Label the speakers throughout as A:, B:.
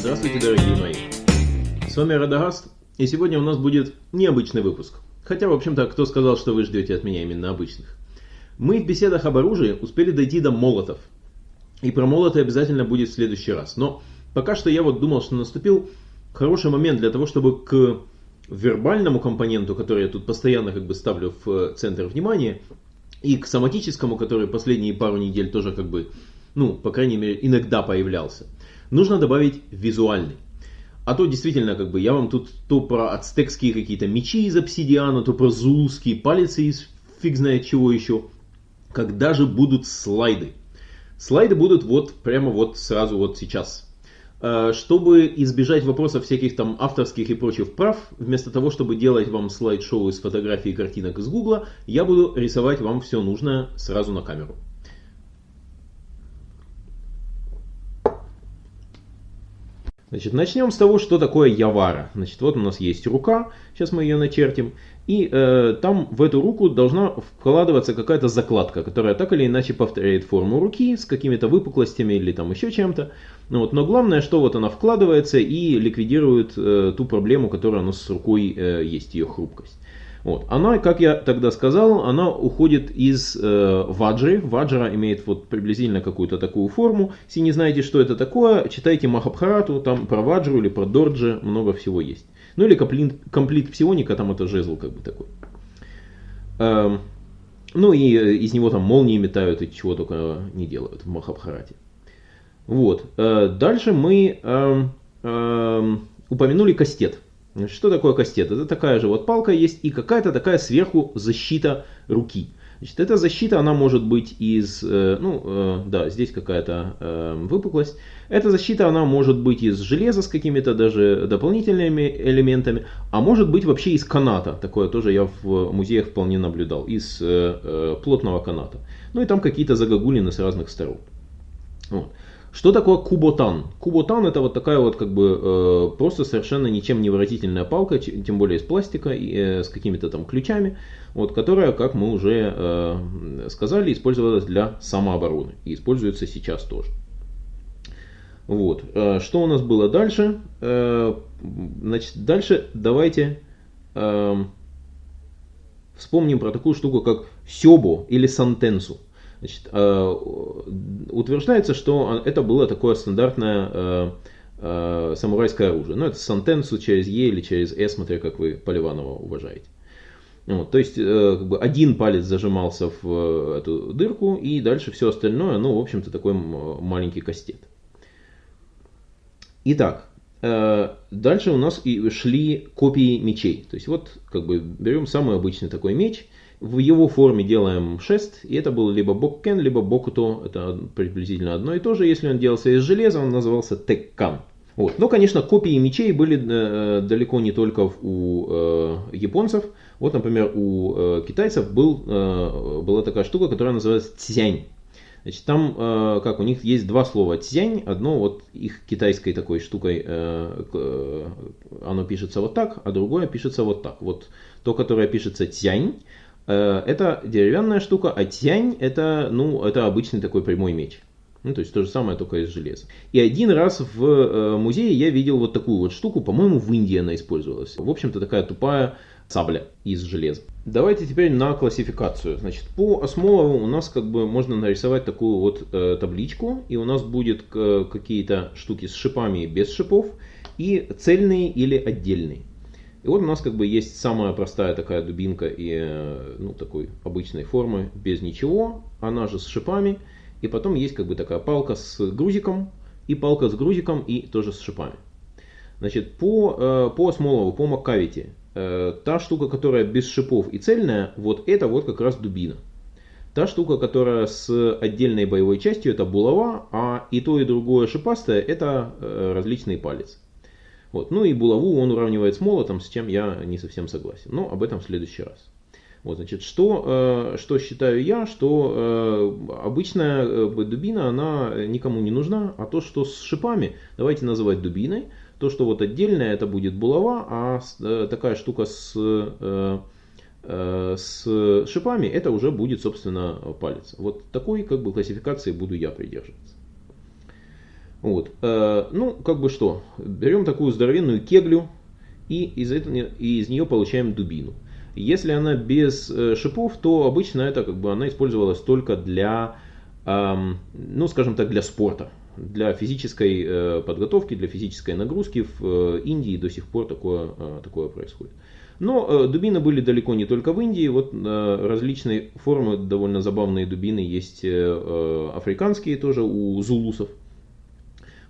A: Здравствуйте, дорогие мои! С вами Радагаст, и сегодня у нас будет необычный выпуск. Хотя, в общем-то, кто сказал, что вы ждете от меня именно обычных? Мы в беседах об оружии успели дойти до молотов. И про молоты обязательно будет в следующий раз. Но пока что я вот думал, что наступил хороший момент для того, чтобы к вербальному компоненту, который я тут постоянно как бы ставлю в центр внимания, и к соматическому, который последние пару недель тоже как бы, ну, по крайней мере, иногда появлялся – нужно добавить визуальный. А то действительно, как бы, я вам тут то про ацтекские какие-то мечи из обсидиана, то про зулские палицы из фиг знает чего еще. Когда же будут слайды? Слайды будут вот прямо вот сразу вот сейчас. Э, чтобы избежать вопросов всяких там авторских и прочих прав, вместо того, чтобы делать вам слайд-шоу из фотографий и картинок из гугла, я буду рисовать вам все нужное сразу на камеру. Значит, начнем с того, что такое явара. Значит, вот у нас есть рука, сейчас мы ее начертим, и э, там в эту руку должна вкладываться какая-то закладка, которая так или иначе повторяет форму руки с какими-то выпуклостями или там еще чем-то. Ну, вот, но главное, что вот она вкладывается и ликвидирует э, ту проблему, которая у нас с рукой э, есть, ее хрупкость. Вот. Она, как я тогда сказал, она уходит из э, ваджры. Ваджра имеет вот приблизительно какую-то такую форму. Если не знаете, что это такое, читайте Махабхарату, там про ваджру или про дорджи много всего есть. Ну или комплит, комплит псионика, там это жезл как бы такой. Эм, ну и э, из него там молнии метают и чего только не делают в Махабхарате. Вот. Э, дальше мы э, э, упомянули кастет. Что такое кастет? Это такая же вот палка есть и какая-то такая сверху защита руки. Значит, эта защита, она может быть из, э, ну, э, да, здесь какая-то э, выпуклость. Эта защита, она может быть из железа с какими-то даже дополнительными элементами, а может быть вообще из каната. Такое тоже я в музеях вполне наблюдал, из плотного каната. Ну и там какие-то загогулины с разных сторон. Вот. Что такое куботан? Куботан это вот такая вот как бы э, просто совершенно ничем не выразительная палка, тем более из пластика, э, с какими-то там ключами, вот, которая, как мы уже э, сказали, использовалась для самообороны и используется сейчас тоже. Вот. Э, что у нас было дальше? Э, значит, дальше давайте э, вспомним про такую штуку, как сёбо или сантенсу. Значит, э, утверждается, что это было такое стандартное э, э, самурайское оружие. Ну, это сантенсу через Е или через С, смотря как вы Поливанова уважаете. Вот, то есть как бы один палец зажимался в эту дырку, и дальше все остальное, ну, в общем-то, такой маленький кастет. Итак, дальше у нас и шли копии мечей. То есть вот как бы берем самый обычный такой меч – в его форме делаем шест, и это был либо боккен, либо бокуто, это приблизительно одно и то же. Если он делался из железа, он назывался теккан. Вот. Но, конечно, копии мечей были э, далеко не только у э, японцев. Вот, например, у э, китайцев был, э, была такая штука, которая называется цзянь. Значит, там, э, как у них есть два слова цзянь, одно вот их китайской такой штукой, э, э, оно пишется вот так, а другое пишется вот так. Вот то, которое пишется цзянь, это деревянная штука, а тянь это, ну, это обычный такой прямой меч. Ну, то есть то же самое, только из железа. И один раз в э, музее я видел вот такую вот штуку, по-моему, в Индии она использовалась. В общем-то, такая тупая сабля из железа. Давайте теперь на классификацию. Значит, по Осмолову у нас как бы можно нарисовать такую вот э, табличку, и у нас будет э, какие-то штуки с шипами и без шипов, и цельные или отдельные. И вот у нас как бы есть самая простая такая дубинка и э, ну, такой обычной формы, без ничего, она же с шипами. И потом есть как бы такая палка с грузиком, и палка с грузиком, и тоже с шипами. Значит, по, э, по Смолову, по Маккавити, э, та штука, которая без шипов и цельная, вот это вот как раз дубина. Та штука, которая с отдельной боевой частью, это булава, а и то, и другое шипастое, это различный палец. Вот. Ну и булаву он уравнивает с молотом, с чем я не совсем согласен. Но об этом в следующий раз. Вот, значит, что, что считаю я, что обычная дубина, она никому не нужна, а то, что с шипами, давайте называть дубиной, то, что вот отдельная, это будет булава, а такая штука с с шипами, это уже будет, собственно, палец. Вот такой как бы классификации буду я придерживаться. Вот. Ну, как бы что, берем такую здоровенную кеглю и из, этого, из нее получаем дубину. Если она без э, шипов, то обычно это как бы она использовалась только для, ну скажем так, для спорта, для физической э, подготовки, для физической нагрузки. В э, Индии до сих пор такое, э, такое происходит. Но э, дубины были далеко не только в Индии. Вот э, различные формы, довольно забавные дубины есть э, э африканские тоже у зулусов.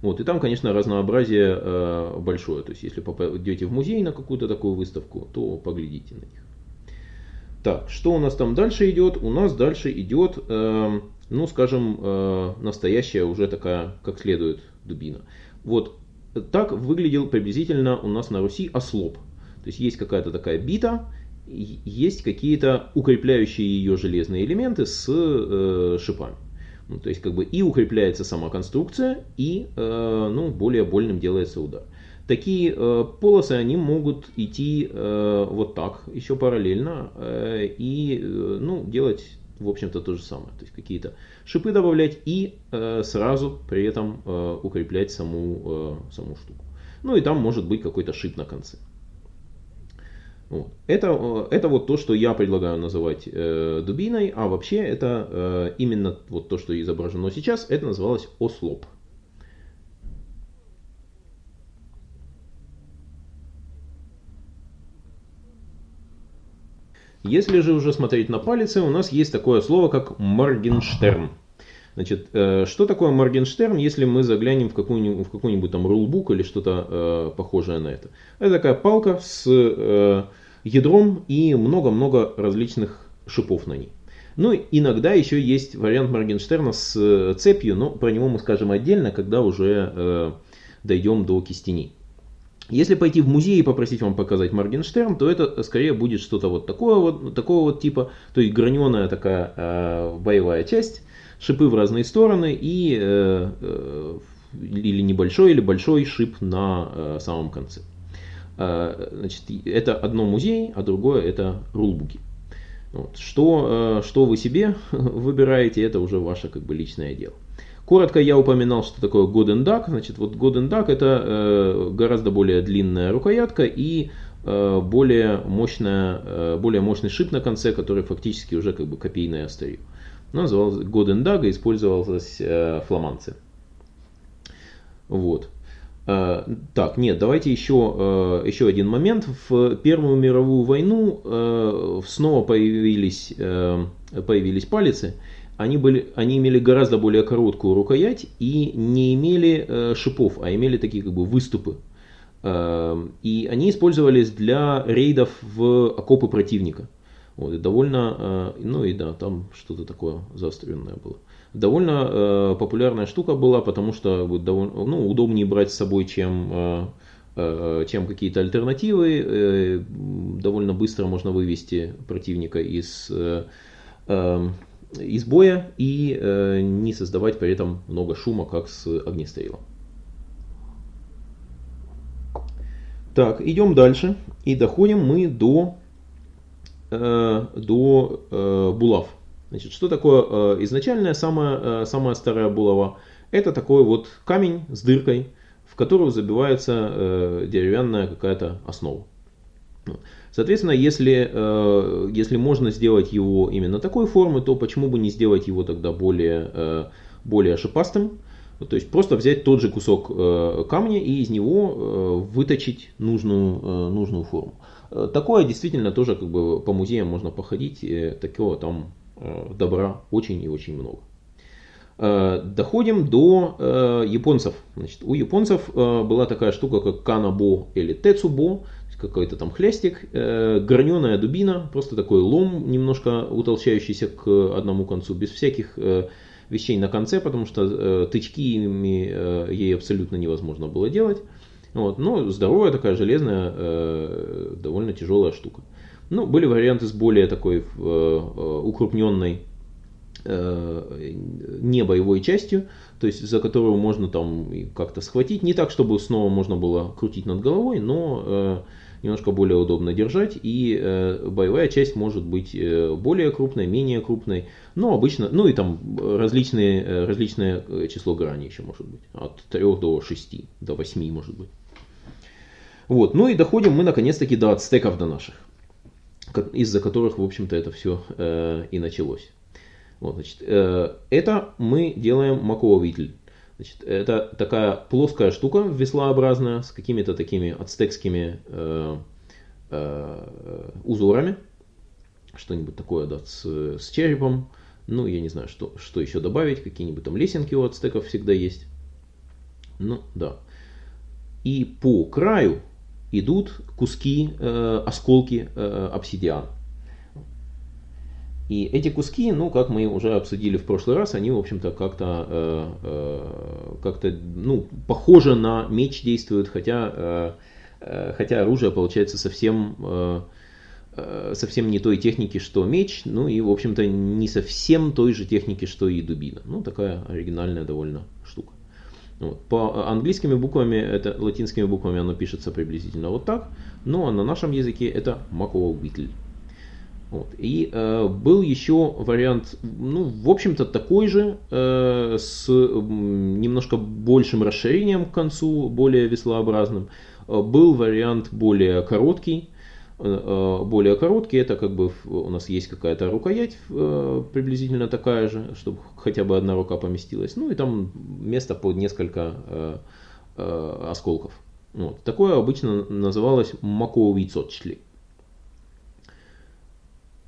A: Вот, и там, конечно, разнообразие э, большое. То есть, если попадете в музей на какую-то такую выставку, то поглядите на них. Так, что у нас там дальше идет? У нас дальше идет, э, ну, скажем, э, настоящая уже такая, как следует, дубина. Вот так выглядел приблизительно у нас на Руси ослоп. То есть, есть какая-то такая бита, есть какие-то укрепляющие ее железные элементы с э, шипами. Ну, то есть как бы и укрепляется сама конструкция, и э, ну, более больным делается удар. Такие э, полосы, они могут идти э, вот так, еще параллельно, э, и э, ну, делать, в общем-то, то же самое. То есть какие-то шипы добавлять и э, сразу при этом э, укреплять саму, э, саму штуку. Ну и там может быть какой-то шип на конце. Вот. Это, э, это вот то, что я предлагаю называть э, дубиной, а вообще это э, именно вот то, что изображено сейчас, это называлось ослоп. Если же уже смотреть на палицы, у нас есть такое слово, как Моргенштерн. Значит, э, что такое Моргенштерн, если мы заглянем в какой-нибудь, в какой-нибудь там рулбук или что-то э, похожее на это? Это такая палка с э, ядром и много-много различных шипов на ней. Ну, иногда еще есть вариант Моргенштерна с цепью, но про него мы скажем отдельно, когда уже дойдем до кистеней. Если пойти в музей и попросить вам показать Моргенштерн, то это скорее будет что-то вот такое вот, такого вот типа, то есть граненая такая э, боевая часть, шипы в разные стороны и э, э, или небольшой, или большой шип на э, самом конце. Значит, это одно музей, а другое это рулбуки. Вот. Что, что вы себе выбираете, это уже ваше как бы личное дело. Коротко я упоминал, что такое Golden Duck. Значит, вот Golden Duck это гораздо более длинная рукоятка и более, мощная, более мощный шип на конце, который фактически уже как бы копийное острие. Duck и использовалась фламанцы. Вот. Э, так, нет, давайте еще, э, еще один момент. В Первую мировую войну э, снова появились, появились палицы. Они, были, они имели гораздо более короткую рукоять и не имели шипов, а имели такие как бы выступы. И они использовались для рейдов в окопы противника. Вот, и довольно, ну и да, там что-то такое заостренное было довольно э, популярная штука была, потому что довольно, ну, удобнее брать с собой, чем, э, э, чем какие-то альтернативы. Э, довольно быстро можно вывести противника из, э, э, из боя и э, не создавать при этом много шума, как с огнестрелом. Так, идем дальше и доходим мы до, э, до э, булав. Значит, что такое э, изначальная самая, э, самая старая булава? Это такой вот камень с дыркой, в которую забивается э, деревянная какая-то основа. Соответственно, если, э, если можно сделать его именно такой формы, то почему бы не сделать его тогда более, э, более шипастым? То есть просто взять тот же кусок э, камня и из него э, выточить нужную, э, нужную форму. Такое действительно тоже как бы по музеям можно походить, такого там Э, добра очень и очень много. Э, доходим до э, японцев. Значит, у японцев была такая штука, как канабо или тецубо, какой-то там хлястик, граненая дубина, просто такой лом, немножко утолщающийся к одному концу, без всяких вещей на конце, потому что тычки ими ей абсолютно невозможно было делать. Вот. Но здоровая такая железная, довольно тяжелая штука. Ну, были варианты с более такой э, укрупненной э, не частью, то есть за которую можно там как-то схватить. Не так, чтобы снова можно было крутить над головой, но э, немножко более удобно держать. И э, боевая часть может быть э, более крупной, менее крупной. Но обычно, ну и там различные, э, различное число граней еще может быть. От 3 до 6, до 8 может быть. Вот. Ну и доходим мы наконец-таки до ацтеков до наших, из-за которых, в общем-то, это все э, и началось. Вот, значит, э, это мы делаем маковитель. Значит, это такая плоская штука веслообразная с какими-то такими ацтекскими э, э, узорами. Что-нибудь такое, да, с, с черепом. Ну, я не знаю, что, что еще добавить. Какие-нибудь там лесенки у ацтеков всегда есть. Ну, да. И по краю идут куски, э, осколки э, обсидиана. И эти куски, ну, как мы уже обсудили в прошлый раз, они, в общем-то, как-то, э, э, как-то, ну, похоже на меч действуют, хотя, э, э, хотя оружие получается совсем, э, э, совсем не той техники, что меч, ну и, в общем-то, не совсем той же техники, что и дубина. Ну, такая оригинальная довольно штука. Вот. По английскими буквами, это латинскими буквами оно пишется приблизительно вот так, а на нашем языке это Макова Уитль. Вот. И э, был еще вариант, ну, в общем-то, такой же, э, с немножко большим расширением к концу, более веслообразным. Э, был вариант более короткий. Э, более короткий, это как бы у нас есть какая-то рукоять э, приблизительно такая же, чтобы хотя бы одна рука поместилась. Ну и там место под несколько э, осколков. Вот. Такое обычно называлось маковый цотчли.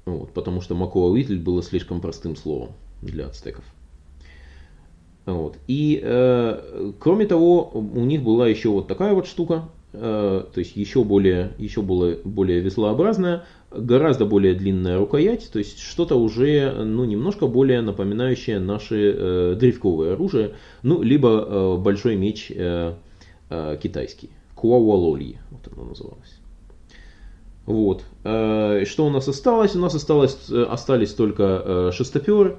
A: Вот, потому что Макуауитль было слишком простым словом для ацтеков. Вот. И э, кроме того, у них была еще вот такая вот штука, то есть еще более, еще более, более веслообразная, гораздо более длинная рукоять, то есть что-то уже ну, немножко более напоминающее наши э, древковые оружия, ну, либо э, большой меч э, э, китайский, Куауалольи, вот оно называлось. Вот. Э, что у нас осталось? У нас осталось, э, остались только э, шестоперы,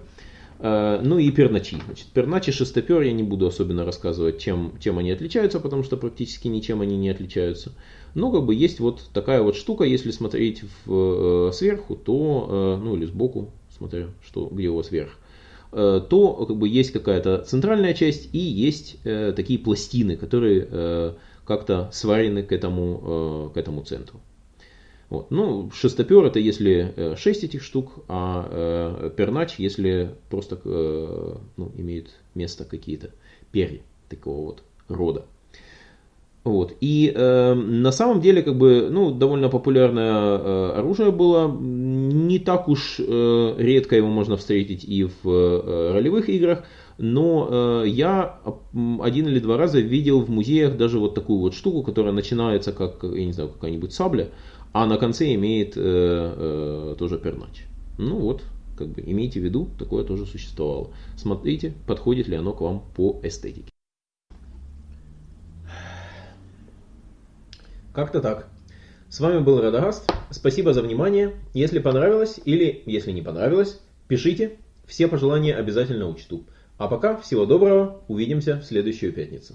A: ну и перначи. Значит, перначи, шестопер, я не буду особенно рассказывать, чем, чем они отличаются, потому что практически ничем они не отличаются. Но как бы есть вот такая вот штука, если смотреть в, сверху, то, ну или сбоку, смотря что, где у вас вверх, то как бы есть какая-то центральная часть и есть такие пластины, которые как-то сварены к этому, к этому центру. Вот. Ну, шестопер это если 6 э, этих штук, а э, пернач, если просто э, ну, имеет место какие-то перья такого вот рода. Вот. И э, на самом деле, как бы, ну, довольно популярное э, оружие было. Не так уж э, редко его можно встретить и в э, ролевых играх. Но э, я один или два раза видел в музеях даже вот такую вот штуку, которая начинается как, я не знаю, какая-нибудь сабля, а на конце имеет э, э, тоже пернач. Ну вот, как бы имейте в виду, такое тоже существовало. Смотрите, подходит ли оно к вам по эстетике. Как-то так. С вами был Радагаст. Спасибо за внимание. Если понравилось или если не понравилось, пишите. Все пожелания обязательно учту. А пока всего доброго. Увидимся в следующую пятницу.